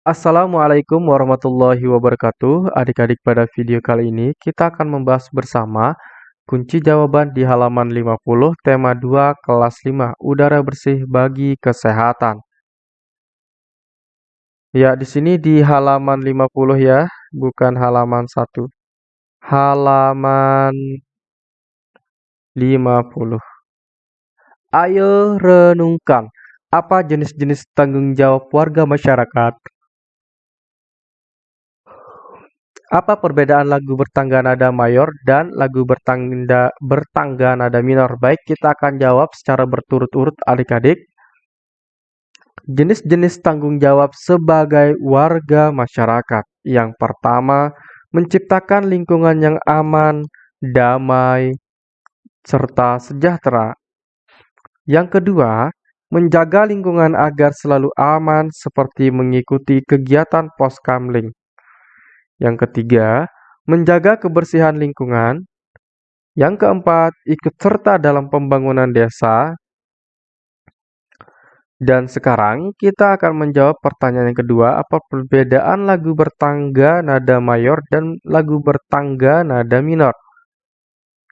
Assalamualaikum warahmatullahi wabarakatuh. Adik-adik pada video kali ini kita akan membahas bersama kunci jawaban di halaman 50 tema 2 kelas 5 udara bersih bagi kesehatan. Ya, di sini di halaman 50 ya, bukan halaman 1. Halaman 50. Ayo renungkan, apa jenis-jenis tanggung jawab warga masyarakat? Apa perbedaan lagu bertangga nada mayor dan lagu bertangga, bertangga nada minor? Baik, kita akan jawab secara berturut-urut adik-adik. Jenis-jenis tanggung jawab sebagai warga masyarakat. Yang pertama, menciptakan lingkungan yang aman, damai, serta sejahtera. Yang kedua, menjaga lingkungan agar selalu aman seperti mengikuti kegiatan poskamling. Yang ketiga, menjaga kebersihan lingkungan. Yang keempat, ikut serta dalam pembangunan desa. Dan sekarang kita akan menjawab pertanyaan yang kedua, apa perbedaan lagu bertangga nada mayor dan lagu bertangga nada minor?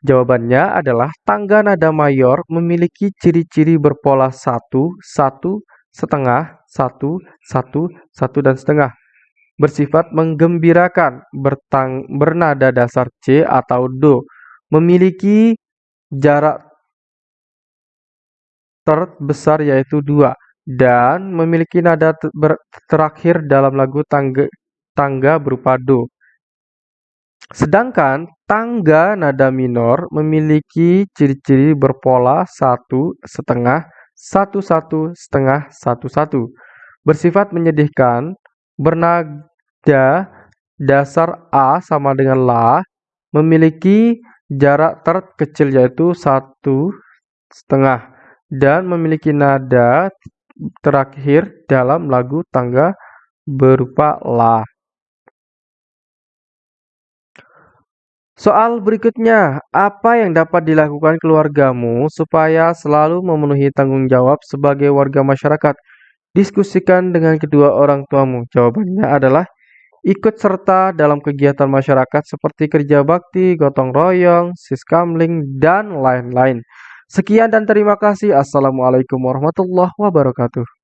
Jawabannya adalah tangga nada mayor memiliki ciri-ciri berpola satu, satu, setengah, satu, satu, satu, dan setengah bersifat menggembirakan, bertang, bernada dasar C atau Do, memiliki jarak terbesar yaitu 2, dan memiliki nada terakhir dalam lagu tangga, tangga berupa Do. Sedangkan tangga nada minor memiliki ciri-ciri berpola satu setengah, satu satu setengah, satu satu, bersifat menyedihkan, Bernada dasar A sama dengan La memiliki jarak terkecil yaitu satu setengah dan memiliki nada terakhir dalam lagu tangga berupa La. Soal berikutnya, apa yang dapat dilakukan keluargamu supaya selalu memenuhi tanggung jawab sebagai warga masyarakat? Diskusikan dengan kedua orang tuamu. Jawabannya adalah ikut serta dalam kegiatan masyarakat seperti kerja bakti, gotong royong, siskamling, dan lain-lain. Sekian dan terima kasih. Assalamualaikum warahmatullahi wabarakatuh.